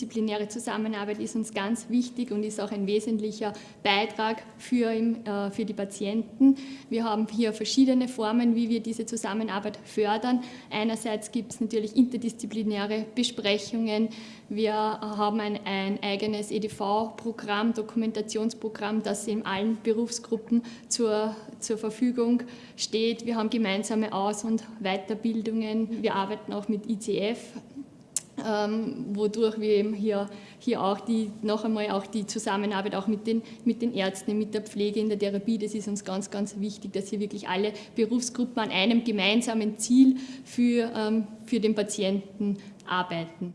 Interdisziplinäre Zusammenarbeit ist uns ganz wichtig und ist auch ein wesentlicher Beitrag für, äh, für die Patienten. Wir haben hier verschiedene Formen, wie wir diese Zusammenarbeit fördern. Einerseits gibt es natürlich interdisziplinäre Besprechungen. Wir haben ein, ein eigenes EDV-Programm, Dokumentationsprogramm, das in allen Berufsgruppen zur, zur Verfügung steht. Wir haben gemeinsame Aus- und Weiterbildungen. Wir arbeiten auch mit ICF, ähm, wodurch wir eben hier, hier auch die, noch einmal auch die Zusammenarbeit auch mit den, mit den Ärzten, mit der Pflege in der Therapie, das ist uns ganz, ganz wichtig, dass hier wirklich alle Berufsgruppen an einem gemeinsamen Ziel für, ähm, für den Patienten arbeiten.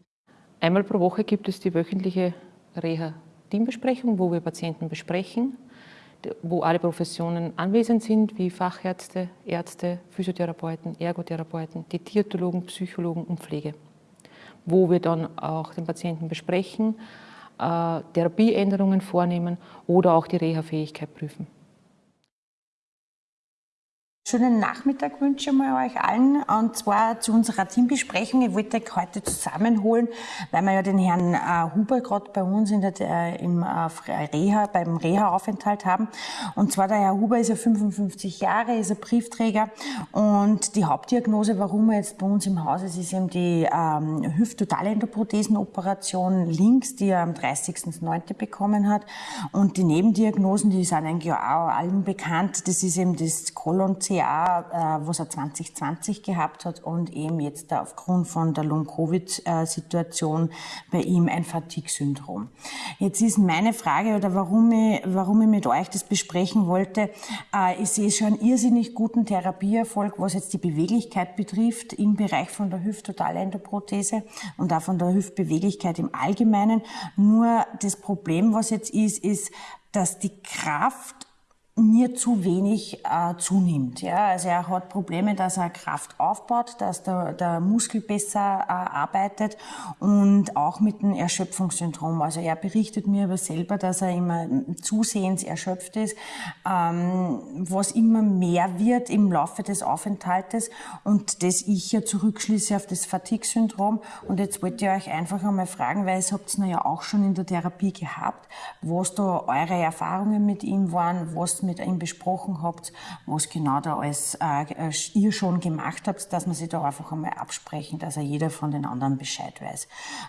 Einmal pro Woche gibt es die wöchentliche Reha-Teambesprechung, wo wir Patienten besprechen, wo alle Professionen anwesend sind, wie Fachärzte, Ärzte, Physiotherapeuten, Ergotherapeuten, die Diätologen, Psychologen und Pflege wo wir dann auch den Patienten besprechen, äh, Therapieänderungen vornehmen oder auch die Reha-Fähigkeit prüfen. Schönen Nachmittag wünsche ich mal euch allen und zwar zu unserer Teambesprechung. Ich wollte euch heute zusammenholen, weil wir ja den Herrn äh, Huber gerade bei uns in der, äh, im äh, Reha, beim Reha-Aufenthalt haben. Und zwar der Herr Huber ist ja 55 Jahre, ist ein Briefträger und die Hauptdiagnose, warum er jetzt bei uns im Haus ist, ist eben die ähm, Hüft-Totalendoprothesenoperation links, die er am 30.09. bekommen hat. Und die Nebendiagnosen, die sind eigentlich auch allen bekannt. Das ist eben das Kolon Jahr, äh, was er 2020 gehabt hat und eben jetzt aufgrund von der Long-Covid-Situation bei ihm ein Fatigue-Syndrom. Jetzt ist meine Frage oder warum ich, warum ich mit euch das besprechen wollte, äh, ich sehe schon irrsinnig guten Therapieerfolg, was jetzt die Beweglichkeit betrifft im Bereich von der Hüft-Totalendoprothese und auch von der Hüftbeweglichkeit im Allgemeinen. Nur das Problem, was jetzt ist, ist, dass die Kraft mir zu wenig äh, zunimmt. Ja? Also er hat Probleme, dass er Kraft aufbaut, dass der, der Muskel besser äh, arbeitet und auch mit dem Erschöpfungssyndrom. Also er berichtet mir aber selber, dass er immer zusehends erschöpft ist, ähm, was immer mehr wird im Laufe des Aufenthaltes und das ich ja zurückschließe auf das Fatigue-Syndrom. Und jetzt wollte ich euch einfach einmal fragen, weil es habt es ja auch schon in der Therapie gehabt, was da eure Erfahrungen mit ihm waren, was mit ihm besprochen habt, was genau da alles äh, ihr schon gemacht habt, dass man sich da einfach einmal absprechen, dass er jeder von den anderen Bescheid weiß.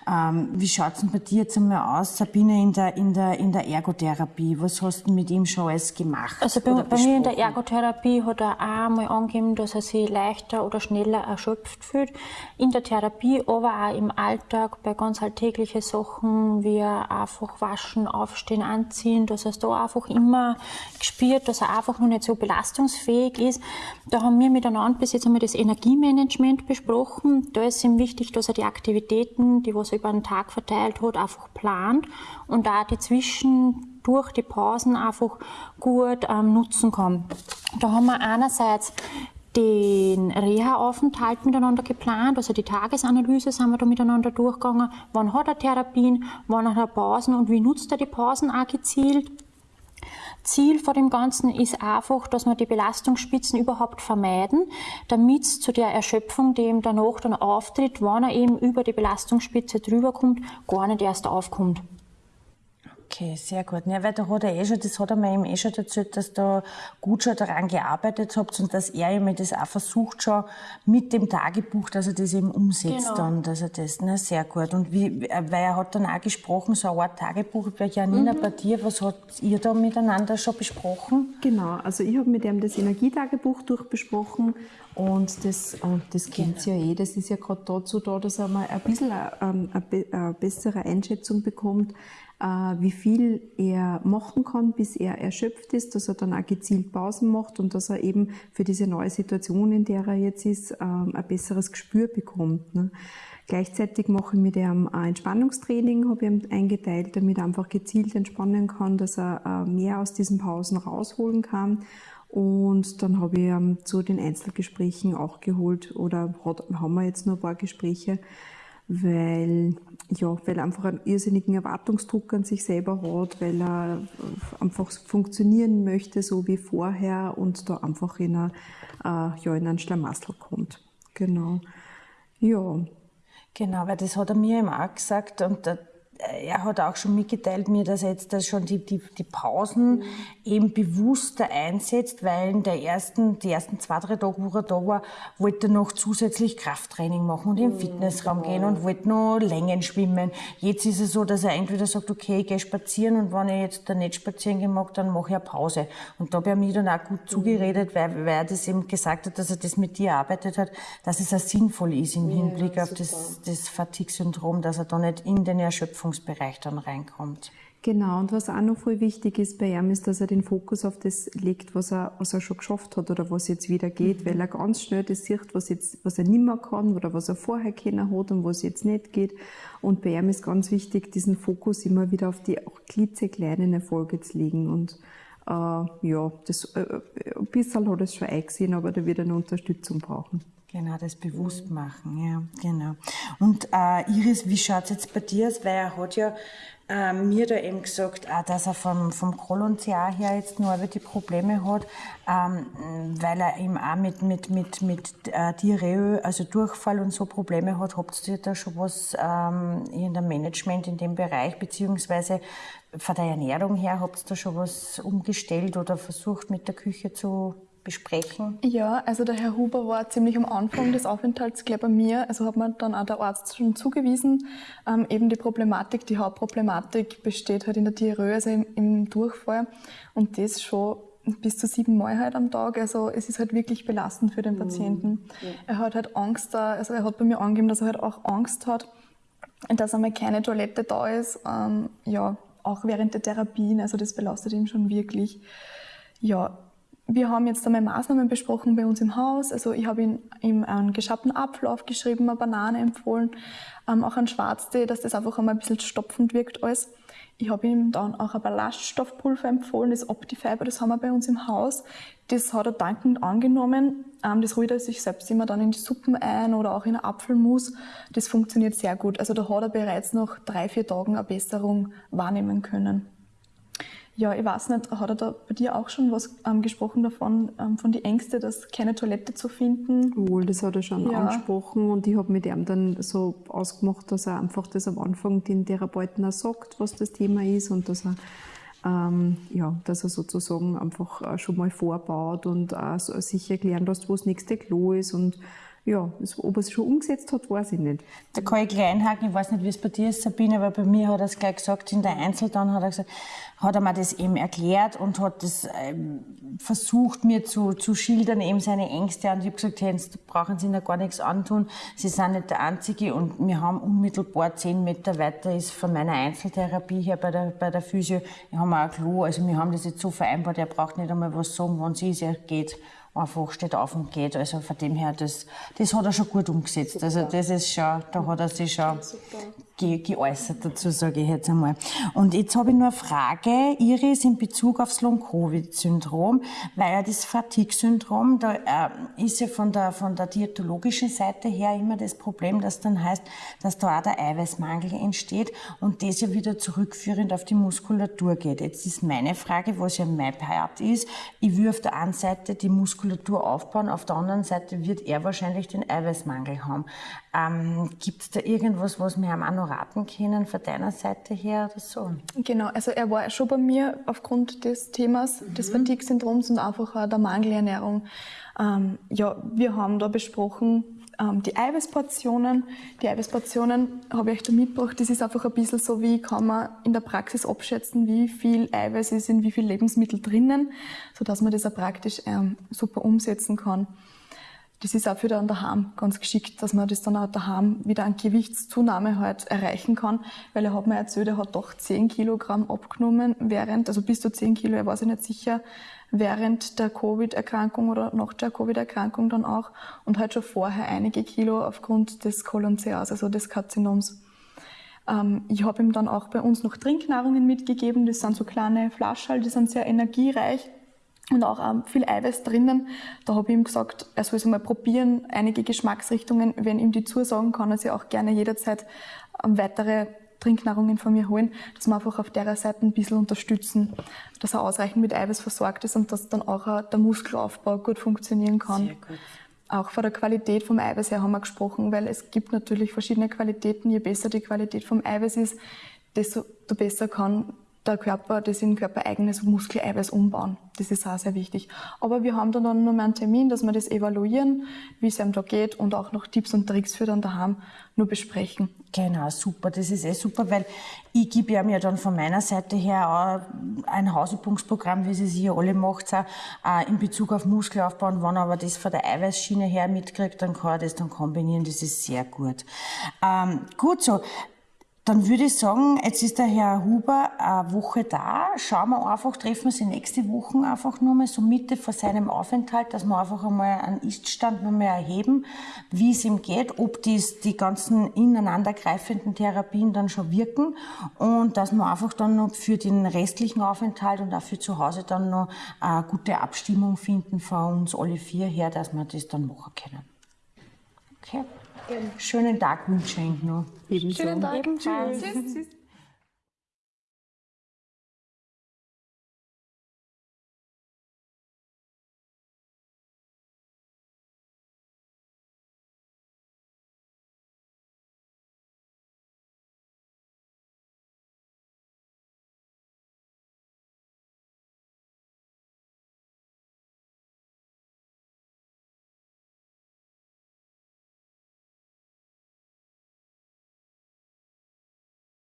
Ähm, wie schaut's denn bei dir jetzt einmal aus, Sabine, in der, in der, in der Ergotherapie? Was hast du mit ihm schon alles gemacht? Also bei, bei mir in der Ergotherapie hat er auch einmal angegeben, dass er sich leichter oder schneller erschöpft fühlt. In der Therapie, aber auch im Alltag bei ganz alltäglichen Sachen, wie einfach waschen, aufstehen, anziehen, dass er da einfach immer gespürt spürt, dass er einfach noch nicht so belastungsfähig ist. Da haben wir miteinander bis jetzt einmal das Energiemanagement besprochen. Da ist ihm wichtig, dass er die Aktivitäten, die was er über den Tag verteilt hat, einfach plant und da die Zwischen durch die Pausen einfach gut ähm, nutzen kann. Da haben wir einerseits den Reha-Aufenthalt miteinander geplant, also die Tagesanalyse sind wir da miteinander durchgegangen. Wann hat er Therapien, wann hat er Pausen und wie nutzt er die Pausen auch gezielt? Ziel vor dem Ganzen ist einfach, dass wir die Belastungsspitzen überhaupt vermeiden, damit es zu der Erschöpfung, die ihm danach dann auftritt, wenn er eben über die Belastungsspitze drüber kommt, gar nicht erst aufkommt. Okay, sehr gut. Ja, weil da hat er eh schon, das hat er mir eben eh schon erzählt, dass da gut schon daran gearbeitet habt und dass er eben das auch versucht schon mit dem Tagebuch, dass er das eben umsetzt genau. dann, dass er das, ne, sehr gut. Und wie, weil er hat dann auch gesprochen, so eine Art Tagebuch, bei Janina, mhm. bei dir, was habt ihr da miteinander schon besprochen? Genau, also ich habe mit ihm das Energietagebuch durchbesprochen und das, und das kennt genau. ja eh, das ist ja gerade dazu da, dass er mal ein bisschen eine, eine, eine bessere Einschätzung bekommt, wie viel er machen kann, bis er erschöpft ist, dass er dann auch gezielt Pausen macht und dass er eben für diese neue Situation, in der er jetzt ist, ähm, ein besseres Gespür bekommt. Ne? Gleichzeitig mache ich mit ihm ein Entspannungstraining, habe ich ihm eingeteilt, damit er einfach gezielt entspannen kann, dass er äh, mehr aus diesen Pausen rausholen kann. Und dann habe ich ähm, zu den Einzelgesprächen auch geholt oder haben wir jetzt noch ein paar Gespräche, weil, ja, weil er einfach einen irrsinnigen Erwartungsdruck an sich selber hat, weil er einfach funktionieren möchte, so wie vorher und da einfach in, eine, äh, ja, in einen Schlamassel kommt. Genau. Ja. Genau, weil das hat er mir eben auch gesagt und er hat auch schon mitgeteilt mir, dass er jetzt das schon die, die, die Pausen mhm. eben bewusster einsetzt, weil in der ersten, die ersten zwei, drei Tage, wo er da war, wollte er noch zusätzlich Krafttraining machen und mhm. im Fitnessraum gehen und wollte noch Längen schwimmen. Jetzt ist es so, dass er entweder sagt, okay, ich gehe spazieren und wenn ich jetzt da nicht spazieren gehen mag, dann mache ich eine Pause. Und da habe ich mir dann auch gut mhm. zugeredet, weil, weil er das eben gesagt hat, dass er das mit dir erarbeitet hat, dass es auch sinnvoll ist im Hinblick ja, auf das, das Fatigue-Syndrom, dass er da nicht in den Erschöpfung Wirkungsbereich dann reinkommt. Genau, und was auch noch voll wichtig ist bei ihm, ist, dass er den Fokus auf das legt, was er, was er schon geschafft hat oder was jetzt wieder geht, mhm. weil er ganz schnell das sieht, was, jetzt, was er nicht mehr kann oder was er vorher kennen hat und was jetzt nicht geht. Und bei ihm ist ganz wichtig, diesen Fokus immer wieder auf die auch klitzekleinen Erfolge zu legen. Und äh, ja, das, äh, ein bisschen hat er es schon eingesehen, aber da wird er eine Unterstützung brauchen. Genau, das bewusst machen, ja, genau. Und äh, Iris, wie schaut's jetzt bei dir aus? Weil er hat ja äh, mir da eben gesagt, auch, dass er vom, vom Kolon-CA her jetzt nur die Probleme hat, ähm, weil er eben auch mit, mit, mit, mit äh, Diarrhoe, also Durchfall und so Probleme hat. Habt ihr da schon was ähm, in der Management in dem Bereich, beziehungsweise von der Ernährung her, habt ihr da schon was umgestellt oder versucht mit der Küche zu besprechen? Ja, also der Herr Huber war ziemlich am Anfang des Aufenthalts gleich bei mir, also hat mir dann auch der Arzt schon zugewiesen. Ähm, eben die Problematik, die Hauptproblematik besteht halt in der Diarrhoe, also im, im Durchfall und das schon bis zu sieben Mal halt am Tag. Also es ist halt wirklich belastend für den mhm. Patienten. Ja. Er hat halt Angst da, also er hat bei mir angegeben, dass er halt auch Angst hat, dass einmal keine Toilette da ist. Ähm, ja, auch während der Therapien, also das belastet ihn schon wirklich. Ja, wir haben jetzt einmal Maßnahmen besprochen bei uns im Haus. Also ich habe ihm, ihm einen geschappten Apfel aufgeschrieben, eine Banane empfohlen, ähm, auch einen Schwarztee, dass das einfach einmal ein bisschen stopfend wirkt alles. Ich habe ihm dann auch ein Ballaststoffpulver empfohlen, das Optifiber, das haben wir bei uns im Haus. Das hat er dankend angenommen. Ähm, das rührt er sich selbst immer dann in die Suppen ein oder auch in Apfelmus. Das funktioniert sehr gut. Also da hat er bereits nach drei, vier Tagen eine Besserung wahrnehmen können. Ja, ich weiß nicht, hat er da bei dir auch schon was ähm, gesprochen davon, ähm, von die Ängste, dass keine Toilette zu finden? Wohl, das hat er schon ja. angesprochen und ich habe mit ihm dann so ausgemacht, dass er einfach das am Anfang den Therapeuten auch sagt, was das Thema ist und dass er ähm, ja, dass er sozusagen einfach schon mal vorbaut und so sich erklären lässt, wo das nächste Klo ist und ja, ob er es schon umgesetzt hat, weiß ich nicht. Da kann ich gleich einhaken, ich weiß nicht, wie es bei dir ist, Sabine, aber bei mir hat er es gleich gesagt, in der Einzel dann hat er gesagt, hat er mir das eben erklärt und hat das ähm, versucht, mir zu, zu schildern, eben seine Ängste. Und ich habe gesagt, hey, brauchen Sie Ihnen gar nichts antun. Sie sind nicht der Einzige. Und wir haben unmittelbar zehn Meter weiter ist von meiner Einzeltherapie hier bei der, bei der Physio. Wir haben auch ein Klo. Also wir haben das jetzt so vereinbart, er braucht nicht einmal was sagen, wann sie ist, er geht einfach steht auf und geht. Also von dem her, das, das hat er schon gut umgesetzt. Also das ist schon, da hat er sich schon ge geäußert dazu, sage ich jetzt einmal. Und jetzt habe ich nur eine Frage, Iris, in Bezug aufs Long-Covid-Syndrom, weil ja das Fatigue-Syndrom, da äh, ist ja von der, von der diätologischen Seite her immer das Problem, dass dann heißt, dass da auch der Eiweißmangel entsteht und das ja wieder zurückführend auf die Muskulatur geht. Jetzt ist meine Frage, was ja mein Part ist, ich will auf der einen Seite die Muskulatur aufbauen, auf der anderen Seite wird er wahrscheinlich den Eiweißmangel haben. Ähm, Gibt es da irgendwas, was wir auch noch raten können von deiner Seite her oder so? Genau, also er war schon bei mir aufgrund des Themas mhm. des Fatigue-Syndroms und einfach auch der Mangelernährung. Ähm, ja, wir haben da besprochen, ähm, die Eiweißportionen. Die Eiweißportionen habe ich euch da mitgebracht. Das ist einfach ein bisschen so, wie kann man in der Praxis abschätzen, wie viel Eiweiß ist in wie viel Lebensmittel drinnen, sodass man das auch praktisch ähm, super umsetzen kann das ist auch für den daheim ganz geschickt, dass man das dann auch daheim wieder an Gewichtszunahme halt erreichen kann, weil er hat mir erzählt, er hat doch 10 Kilogramm abgenommen während, also bis zu 10 Kilo, er war sich nicht sicher, während der Covid-Erkrankung oder nach der Covid-Erkrankung dann auch und halt schon vorher einige Kilo aufgrund des Colon-CAs, also des Karzinoms. Ähm, ich habe ihm dann auch bei uns noch Trinknahrungen mitgegeben, das sind so kleine Flaschen, die sind sehr energiereich, und auch ähm, viel Eiweiß drinnen. Da habe ich ihm gesagt, er soll es mal probieren, einige Geschmacksrichtungen, wenn ihm die zusagen, kann er sich auch gerne jederzeit ähm, weitere Trinknahrungen von mir holen, dass wir einfach auf der Seite ein bisschen unterstützen, dass er ausreichend mit Eiweiß versorgt ist und dass dann auch äh, der Muskelaufbau gut funktionieren kann. Sehr gut. auch von der Qualität vom Eiweiß her haben wir gesprochen, weil es gibt natürlich verschiedene Qualitäten. Je besser die Qualität vom Eiweiß ist, desto besser kann der Körper das in körpereigenes Muskeleiweiß umbauen. Das ist auch sehr wichtig. Aber wir haben dann noch mal einen Termin, dass wir das evaluieren, wie es einem da geht und auch noch Tipps und Tricks für dann daheim nur besprechen. Genau, super. Das ist eh super, weil ich gebe ja mir dann von meiner Seite her auch ein Hausübungsprogramm, wie Sie es hier alle macht, auch in Bezug auf Muskelaufbau. Und wenn aber das von der Eiweißschiene her mitkriegt, dann kann er das dann kombinieren. Das ist sehr gut. Ähm, gut so. Dann würde ich sagen, jetzt ist der Herr Huber eine Woche da. Schauen wir einfach, treffen wir sie nächste Woche einfach nochmal so Mitte vor seinem Aufenthalt, dass wir einfach einmal einen Iststand nochmal erheben, wie es ihm geht, ob dies, die ganzen ineinandergreifenden Therapien dann schon wirken und dass wir einfach dann noch für den restlichen Aufenthalt und auch für zu Hause dann noch eine gute Abstimmung finden von uns alle vier her, dass wir das dann machen können. Okay. Schönen Tag wünsche ich noch. Ebenso. Schönen Tag. Ebenso. Tschüss. Tschüss.